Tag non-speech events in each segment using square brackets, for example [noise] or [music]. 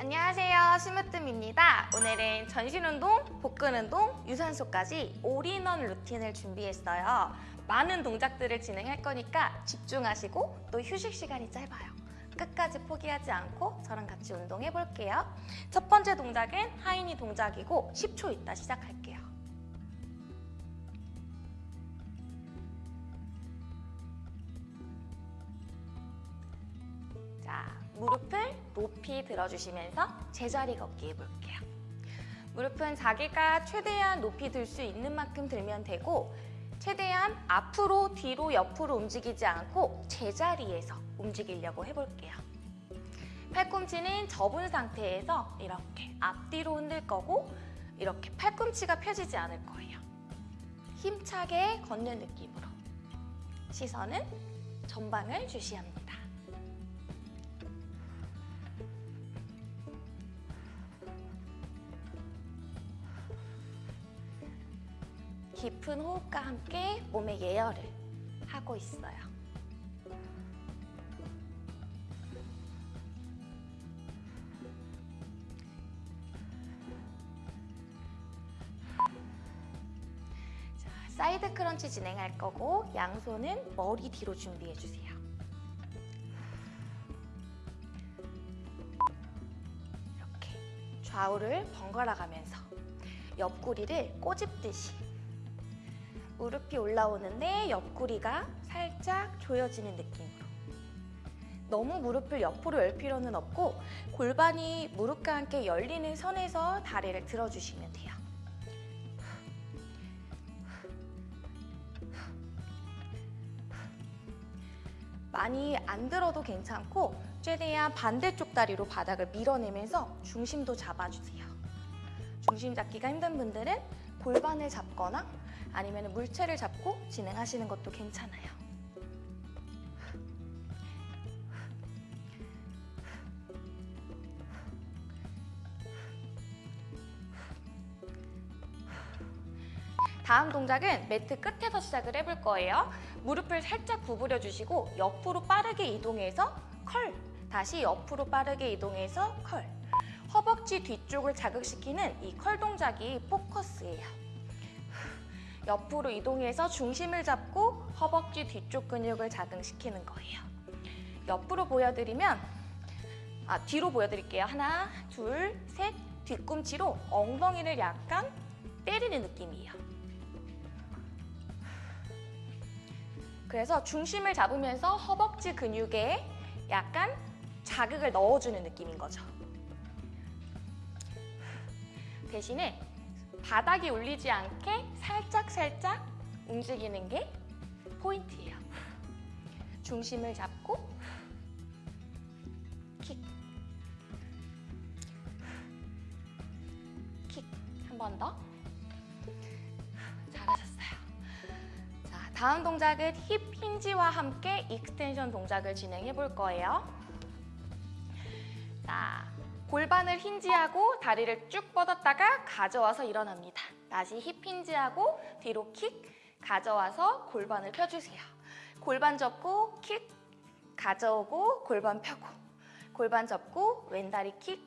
안녕하세요. 스무뜸입니다. 오늘은 전신운동, 복근운동, 유산소까지 올인원 루틴을 준비했어요. 많은 동작들을 진행할 거니까 집중하시고 또 휴식 시간이 짧아요. 끝까지 포기하지 않고 저랑 같이 운동해 볼게요. 첫 번째 동작은 하이니 동작이고 10초 있다 시작할게요 높이 들어주시면서 제자리 걷기 해볼게요. 무릎은 자기가 최대한 높이 들 수 있는 만큼 들면 되고 최대한 앞으로, 뒤로, 옆으로 움직이지 않고 제자리에서 움직이려고 해볼게요. 팔꿈치는 접은 상태에서 이렇게 앞뒤로 흔들 거고 이렇게 팔꿈치가 펴지지 않을 거예요. 힘차게 걷는 느낌으로 시선은 전방을 주시합니다. 깊은 호흡과 함께 몸의 예열을 하고 있어요. 자, side crunch 진행할 거고 양손은 머리 뒤로 준비해 주세요. 이렇게 좌우를 번갈아 가면서 옆구리를 꼬집듯이 무릎이 올라오는데 옆구리가 살짝 조여지는 느낌으로 너무 무릎을 옆으로 열 필요는 없고 골반이 무릎과 함께 열리는 선에서 다리를 들어주시면 돼요. 많이 안 들어도 괜찮고 최대한 반대쪽 다리로 바닥을 밀어내면서 중심도 잡아주세요. 중심 잡기가 힘든 분들은 골반을 잡거나 아니면 물체를 잡고 진행하시는 것도 괜찮아요. 다음 동작은 매트 끝에서 시작을 해볼 거예요. 무릎을 살짝 구부려 주시고 옆으로 빠르게 이동해서 curl! 다시 옆으로 빠르게 이동해서 curl! 허벅지 뒤쪽을 자극시키는 이 curl 동작이 포커스예요. 옆으로 이동해서 중심을 잡고 허벅지 뒤쪽 근육을 자극시키는 거예요. 옆으로 보여드리면 아 뒤로 보여드릴게요. 하나, 둘, 셋 뒤꿈치로 엉덩이를 약간 때리는 느낌이에요. 그래서 중심을 잡으면서 허벅지 근육에 약간 자극을 넣어주는 느낌인 거죠. 대신에 바닥이 울리지 않게 살짝살짝 움직이는 게 포인트예요. 중심을 잡고 킥, 킥 한 번 더. 잘하셨어요. 자, 다음 동작은 hip hinge와 함께 extension 동작을 진행해 볼 거예요. 자, 골반을 hinge하고 다리를 쭉 뻗었다가 가져와서 일어납니다. 다시 hip hinge하고 뒤로 킥, 가져와서 골반을 펴주세요. 골반 접고 킥, 가져오고 골반 펴고 골반 접고 왼다리 킥,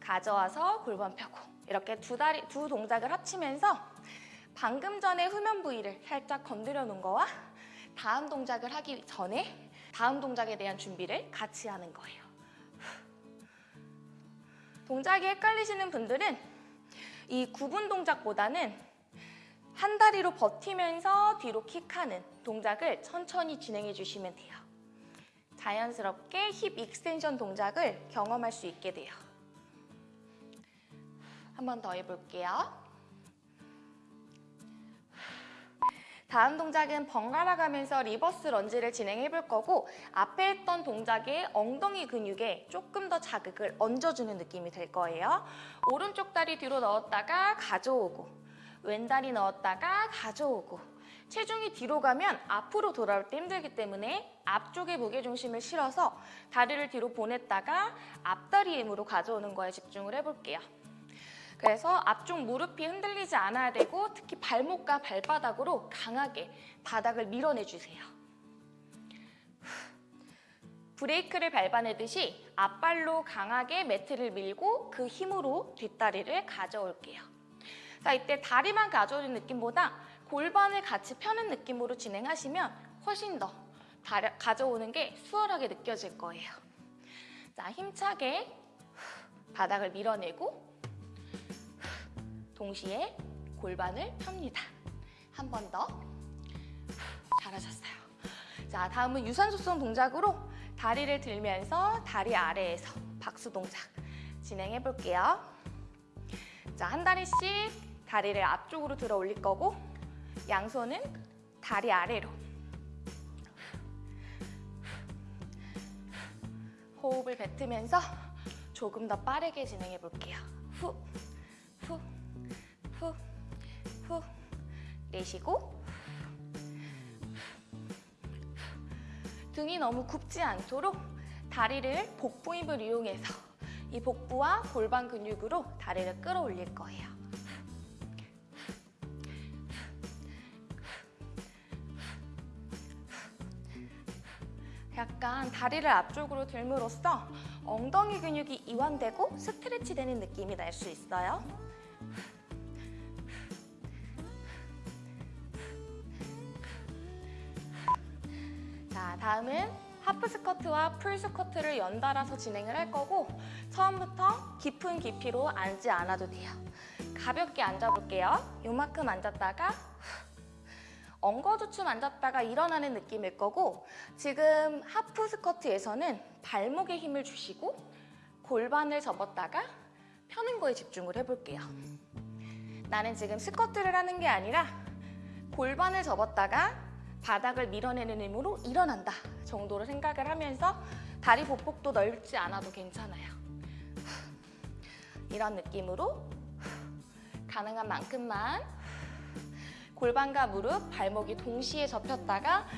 가져와서 골반 펴고 이렇게 두 다리 두 동작을 합치면서 방금 전에 후면 부위를 살짝 건드려 놓은 거와 다음 동작을 하기 전에 다음 동작에 대한 준비를 같이 하는 거예요. 동작이 헷갈리시는 분들은 이 구분 동작보다는 한 다리로 버티면서 뒤로 킥하는 동작을 천천히 진행해 주시면 돼요. 자연스럽게 hip extension 동작을 경험할 수 있게 돼요. 한 번 더 해볼게요. 다음 동작은 번갈아 가면서 reverse lunge를 진행해 볼 거고 앞에 했던 동작의 엉덩이 근육에 조금 더 자극을 얹어주는 느낌이 될 거예요. 오른쪽 다리 뒤로 넣었다가 가져오고 왼다리 넣었다가 가져오고 체중이 뒤로 가면 앞으로 돌아올 때 힘들기 때문에 앞쪽에 무게중심을 실어서 다리를 뒤로 보냈다가 앞다리 힘으로 가져오는 거에 집중을 해볼게요. 그래서 앞쪽 무릎이 흔들리지 않아야 되고 특히 발목과 발바닥으로 강하게 바닥을 밀어내주세요. 브레이크를 밟아내듯이 앞발로 강하게 매트를 밀고 그 힘으로 뒷다리를 가져올게요. 자, 이때 다리만 가져오는 느낌보다 골반을 같이 펴는 느낌으로 진행하시면 훨씬 더 다리, 가져오는 게 수월하게 느껴질 거예요. 자, 힘차게 바닥을 밀어내고 동시에 골반을 펴니다. 한 번 더. 잘하셨어요. 자, 다음은 유산소성 동작으로 다리를 들면서 다리 아래에서 박수 동작 진행해 볼게요. 자, 한 다리씩 다리를 앞쪽으로 들어 올릴 거고 양손은 다리 아래로 호흡을 뱉으면서 조금 더 빠르게 진행해 볼게요. 후, 후, 후, 후. 내쉬고 등이 너무 굽지 않도록 다리를 복부 힘을 이용해서 이 복부와 골반 근육으로 다리를 끌어올릴 거예요. 약간 다리를 앞쪽으로 들므로써 엉덩이 근육이 이완되고 스트레치 되는 느낌이 날 수 있어요. 다음은 half squat와 full squat를 연달아서 진행을 할 거고 처음부터 깊은 깊이로 앉지 않아도 돼요. 가볍게 앉아볼게요. 요만큼 앉았다가 엉거주춤 앉았다가 일어나는 느낌일 거고 지금 half squat에서는 발목에 힘을 주시고 골반을 접었다가 펴는 거에 집중을 해볼게요. 나는 지금 스쿼트를 하는 게 아니라 골반을 접었다가 바닥을 밀어내는 힘으로 일어난다 정도로 생각을 하면서 다리 보폭도 넓지 않아도 괜찮아요. 이런 느낌으로 가능한 만큼만 골반과 무릎, 발목이 동시에 접혔다가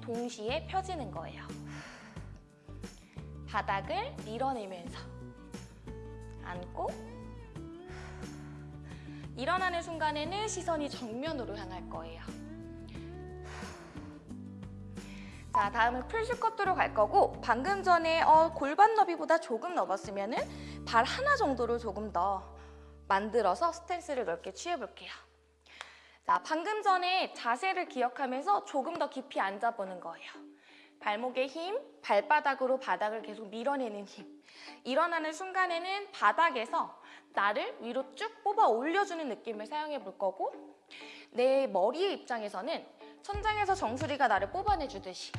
동시에 펴지는 거예요. 바닥을 밀어내면서 앉고 일어나는 순간에는 시선이 정면으로 향할 거예요. 자, 다음은 풀스쿼트로 갈 거고 방금 전에 어, 골반 너비보다 조금 넘었으면 발 하나 정도를 조금 더 만들어서 스탠스를 넓게 취해볼게요. 자, 방금 전에 자세를 기억하면서 조금 더 깊이 앉아보는 거예요. 발목의 힘, 발바닥으로 바닥을 계속 밀어내는 힘. 일어나는 순간에는 바닥에서 나를 위로 쭉 뽑아 올려주는 느낌을 사용해 볼 거고 내 머리의 입장에서는 천장에서 정수리가 나를 뽑아내주듯이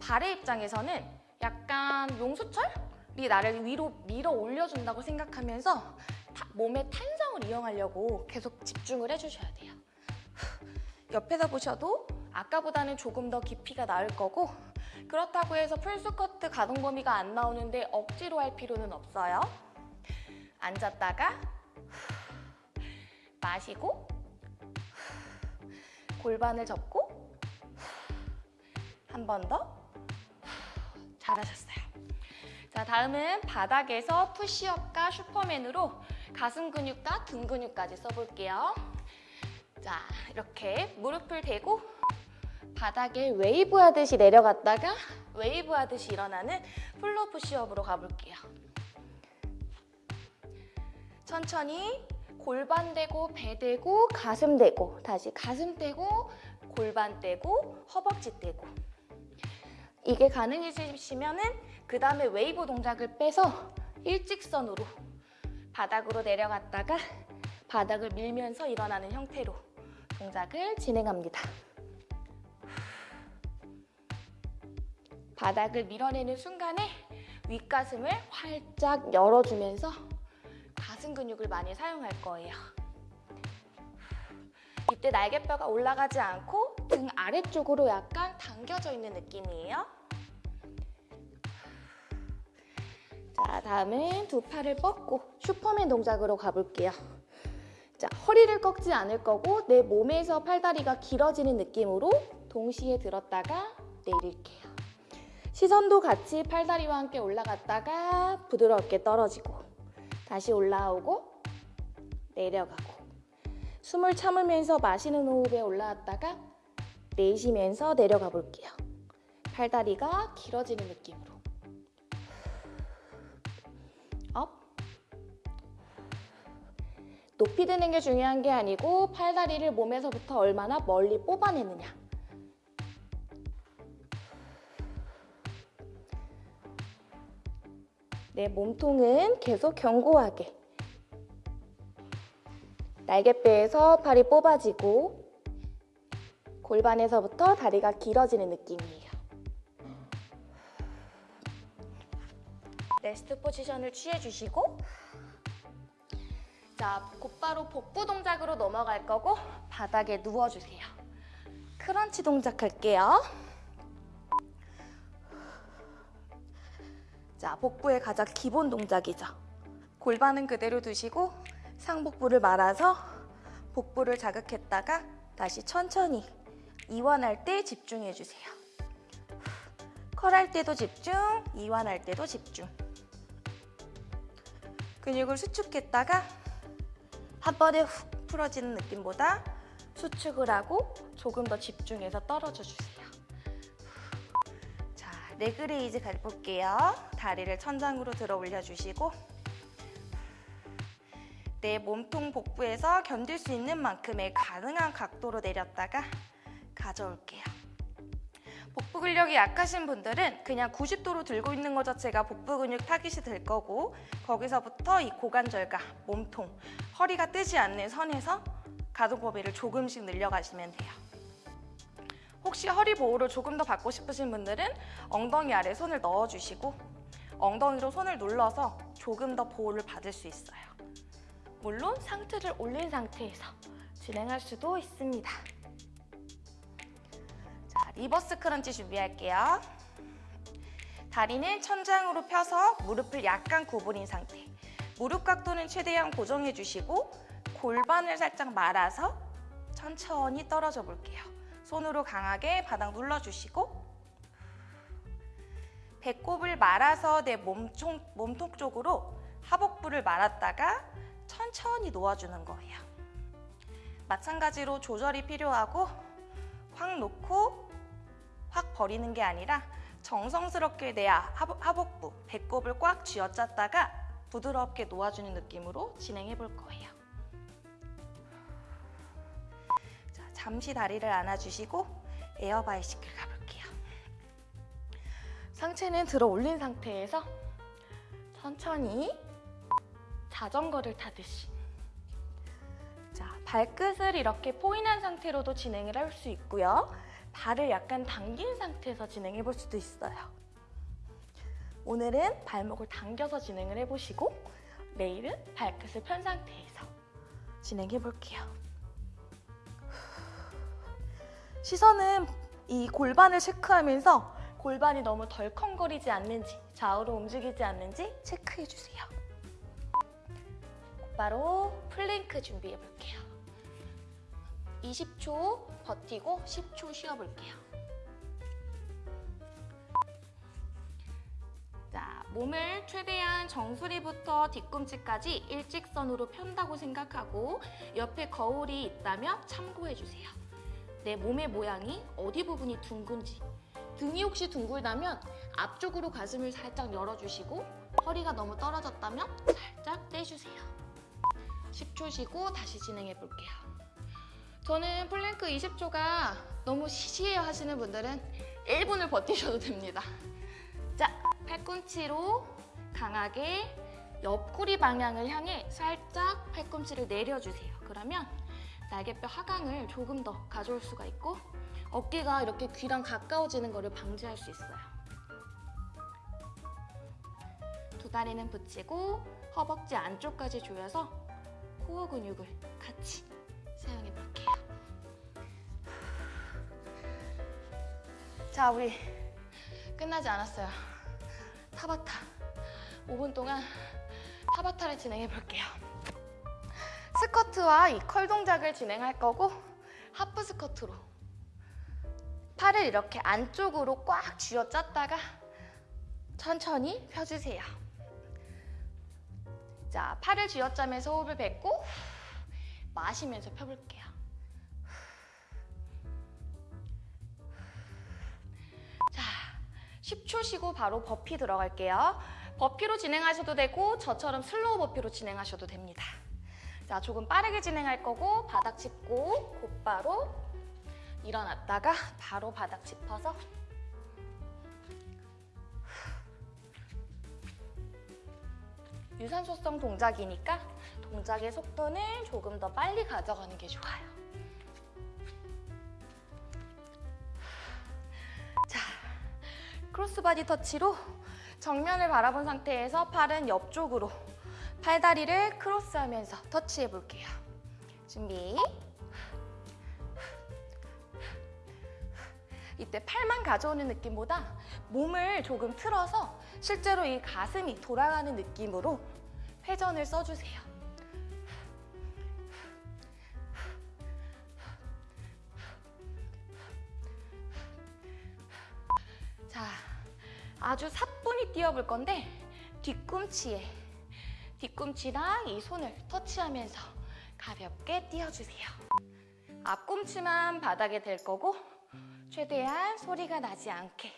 발의 입장에서는 약간 용수철이 나를 위로 밀어 올려준다고 생각하면서 몸의 탄성을 이용하려고 계속 집중을 해주셔야 돼요. [laughs] 옆에서 보셔도 아까보다는 조금 더 깊이가 나을 거고 그렇다고 해서 풀스쿼트 가동 범위가 안 나오는데 억지로 할 필요는 없어요. 앉았다가 마시고 골반을 접고 한 번 더 잘하셨어요. 자 다음은 바닥에서 푸시업과 슈퍼맨으로 가슴 근육과 등 근육까지 써볼게요. 자 이렇게 무릎을 대고 바닥에 웨이브 하듯이 내려갔다가 웨이브 하듯이 일어나는 flow push-up으로 가볼게요. 천천히 골반 대고 배 대고 가슴 대고 다시 가슴 대고 골반 대고 허벅지 대고 이게 가능해지시면은 그 다음에 웨이브 동작을 빼서 일직선으로 바닥으로 내려갔다가 바닥을 밀면서 일어나는 형태로 동작을 진행합니다. 바닥을 밀어내는 순간에 윗가슴을 활짝 열어주면서 가슴 근육을 많이 사용할 거예요. 이때 날개뼈가 올라가지 않고 등 아래쪽으로 약간 당겨져 있는 느낌이에요. 자, 다음은 두 팔을 뻗고 슈퍼맨 동작으로 가볼게요. 자, 허리를 꺾지 않을 거고 내 몸에서 팔다리가 길어지는 느낌으로 동시에 들었다가 내릴게요. 시선도 같이 팔다리와 함께 올라갔다가 부드럽게 떨어지고 다시 올라오고 내려가고 숨을 참으면서 마시는 호흡에 올라왔다가 내쉬면서 내려가 볼게요. 팔다리가 길어지는 느낌으로 높이 드는 게 중요한 게 아니고 팔다리를 몸에서부터 얼마나 멀리 뽑아내느냐. 내 몸통은 계속 견고하게. 날개뼈에서 팔이 뽑아지고 골반에서부터 다리가 길어지는 느낌이에요. rest position을 취해주시고 자, 곧바로 복부 동작으로 넘어갈 거고 바닥에 누워주세요. crunch 동작 할게요. 자, 복부의 가장 기본 동작이죠. 골반은 그대로 두시고 상복부를 말아서 복부를 자극했다가 다시 천천히 이완할 때 집중해주세요. curl할 때도 집중, 이완할 때도 집중. 근육을 수축했다가 한 번에 훅 풀어지는 느낌보다 수축을 하고 조금 더 집중해서 떨어져 주세요. 자, leg raise 가볼게요. 다리를 천장으로 들어 올려주시고 내 몸통 복부에서 견딜 수 있는 만큼의 가능한 각도로 내렸다가 가져올게요. 복부 근력이 약하신 분들은 그냥 90도로 들고 있는 것 자체가 복부 근육 타깃이 될 거고 거기서부터 이 고관절과 몸통, 허리가 뜨지 않는 선에서 가동 범위를 조금씩 늘려가시면 돼요. 혹시 허리 보호를 조금 더 받고 싶으신 분들은 엉덩이 아래 손을 넣어주시고 엉덩이로 손을 눌러서 조금 더 보호를 받을 수 있어요. 물론 상체를 올린 상태에서 진행할 수도 있습니다. 자, reverse crunch 준비할게요. 다리는 천장으로 펴서 무릎을 약간 구부린 상태. 무릎 각도는 최대한 고정해 주시고 골반을 살짝 말아서 천천히 떨어져 볼게요. 손으로 강하게 바닥 눌러주시고 배꼽을 말아서 내 몸통, 몸통 쪽으로 하복부를 말았다가 천천히 놓아주는 거예요. 마찬가지로 조절이 필요하고 확 놓고 확 버리는 게 아니라 정성스럽게 내 하복- 하복부, 배꼽을 꽉 쥐어짰다가 부드럽게 놓아주는 느낌으로 진행해 볼 거예요. 자, 잠시 다리를 안아주시고 에어바이시클 가볼게요. 상체는 들어 올린 상태에서 천천히 자전거를 타듯이 자, 발끝을 이렇게 포인한 상태로도 진행을 할 수 있고요. 발을 약간 당긴 상태에서 진행해 볼 수도 있어요. 오늘은 발목을 당겨서 진행을 해보시고 내일은 발끝을 편 상태에서 진행해 볼게요. 시선은 이 골반을 체크하면서 골반이 너무 덜컹거리지 않는지 좌우로 움직이지 않는지 체크해 주세요. 곧바로 플랭크 준비해 볼게요. 20초 버티고 10초 쉬어볼게요. 자, 몸을 최대한 정수리부터 뒤꿈치까지 일직선으로 편다고 생각하고 옆에 거울이 있다면 참고해 주세요. 내 몸의 모양이 어디 부분이 둥근지 등이 혹시 둥글다면 앞쪽으로 가슴을 살짝 열어주시고 허리가 너무 떨어졌다면 살짝 떼주세요. 10초 쉬고 다시 진행해 볼게요. 저는 플랭크 20초가 너무 시시해요 하시는 분들은 1분을 버티셔도 됩니다. 자, 팔꿈치로 강하게 옆구리 방향을 향해 살짝 팔꿈치를 내려주세요. 그러면 날개뼈 하강을 조금 더 가져올 수가 있고 어깨가 이렇게 귀랑 가까워지는 것을 방지할 수 있어요. 두 다리는 붙이고 허벅지 안쪽까지 조여서 코어 근육을 같이 사용해 볼게요. 자, 우리 끝나지 않았어요. 타바타. 5분 동안 타바타를 진행해 볼게요. 스쿼트와 이 컬 동작을 진행할 거고 하프 스쿼트로 팔을 이렇게 안쪽으로 꽉 쥐어 짰다가 천천히 펴주세요. 자, 팔을 쥐어 짜면서 호흡을 뱉고 마시면서 펴볼게요. 10초 쉬고 바로 버피 들어갈게요. burpee로 진행하셔도 되고 저처럼 slow burpee로 진행하셔도 됩니다. 자, 조금 빠르게 진행할 거고 바닥 짚고 곧바로 일어났다가 바로 바닥 짚어서 유산소성 동작이니까 동작의 속도는 조금 더 빨리 가져가는 게 좋아요. crossbody touch로 정면을 바라본 상태에서 팔은 옆쪽으로 팔다리를 크로스하면서 터치해 볼게요. 준비. 이때 팔만 가져오는 느낌보다 몸을 조금 틀어서 실제로 이 가슴이 돌아가는 느낌으로 회전을 써주세요. 자, 아주 사뿐히 뛰어볼 건데 뒤꿈치에 뒤꿈치랑 이 손을 터치하면서 가볍게 뛰어주세요. 앞꿈치만 바닥에 댈 거고 최대한 소리가 나지 않게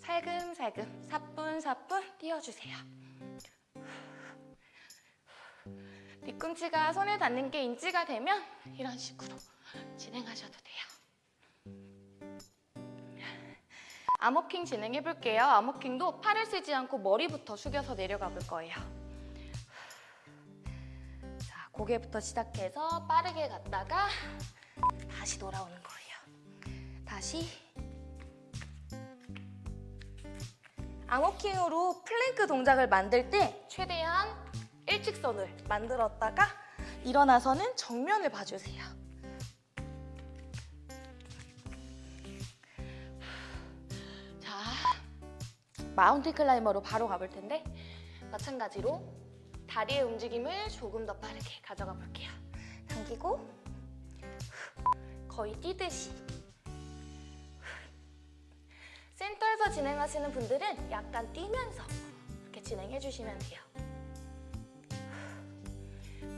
살금살금 사뿐사뿐 띄워주세요. 뒤꿈치가 손에 닿는 게 인지가 되면 이런 식으로 진행하셔도 돼요. 암호킹 진행해 볼게요. 암호킹도 팔을 쓰지 않고 머리부터 숙여서 내려가 볼 거예요. 자, 고개부터 시작해서 빠르게 갔다가 다시 돌아오는 거예요. 다시 arm walking으로 plank 동작을 만들 때 최대한 일직선을 만들었다가 일어나서는 정면을 봐주세요. mountain climber로 바로 가볼 텐데 마찬가지로 다리의 움직임을 조금 더 빠르게 가져가 볼게요. 당기고 거의 뛰듯이 센터에서 진행하시는 분들은 약간 뛰면서 이렇게 진행해 주시면 돼요.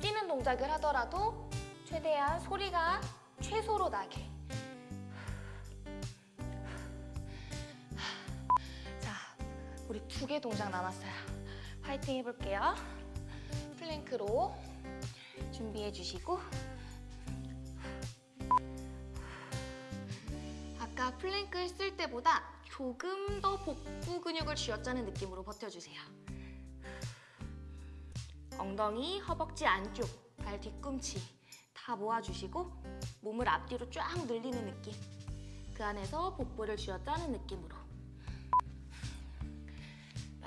뛰는 동작을 하더라도 최대한 소리가 최소로 나게. 우리 두 개 동작 남았어요. 파이팅 해볼게요. plank로 준비해 주시고 아까 플랭크 했을 때보다 조금 더 복부 근육을 쥐어짜는 느낌으로 버텨주세요. 엉덩이, 허벅지 안쪽, 발 뒤꿈치 다 모아주시고 몸을 앞뒤로 쫙 늘리는 느낌. 그 안에서 복부를 쥐어짜는 느낌으로.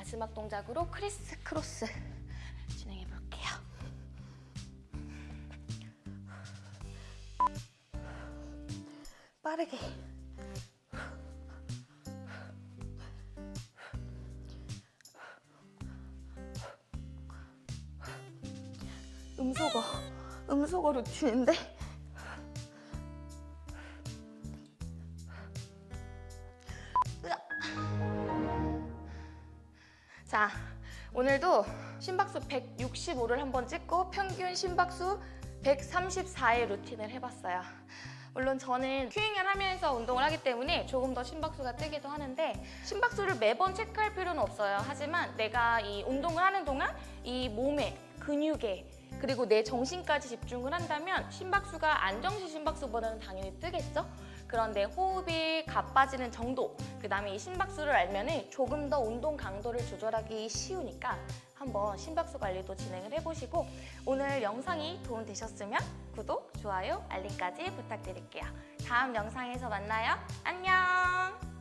마지막 동작으로 크리스 크로스 [laughs] 진행해 볼게요. 빠르게. 음소거, 음소거 루틴인데 오늘도 심박수 165를 한번 찍고 평균 심박수 134의 루틴을 해봤어요. 물론 저는 큐잉을 하면서 운동을 하기 때문에 조금 더 심박수가 뜨기도 하는데 심박수를 매번 체크할 필요는 없어요. 하지만 내가 이 운동을 하는 동안 이 몸에 근육에 그리고 내 정신까지 집중을 한다면 심박수가 안정시 심박수보다는 당연히 뜨겠죠? 그런데 호흡이 가빠지는 정도, 그 다음에 이 심박수를 알면 조금 더 운동 강도를 조절하기 쉬우니까 한번 심박수 관리도 진행을 해보시고 오늘 영상이 도움되셨으면 구독, 좋아요, 알림까지 부탁드릴게요. 다음 영상에서 만나요. 안녕!